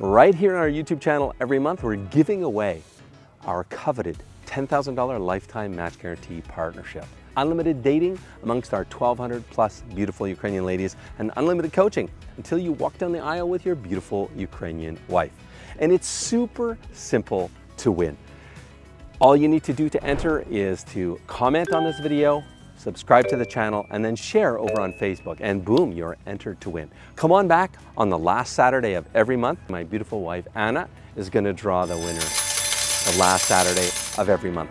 Right here on our YouTube channel every month, we're giving away our coveted $10,000 lifetime match guarantee partnership. Unlimited dating amongst our 1,200 plus beautiful Ukrainian ladies and unlimited coaching until you walk down the aisle with your beautiful Ukrainian wife. And it's super simple to win. All you need to do to enter is to comment on this video, subscribe to the channel, and then share over on Facebook. And boom, you're entered to win. Come on back on the last Saturday of every month. My beautiful wife, Anna, is gonna draw the winner the last Saturday of every month.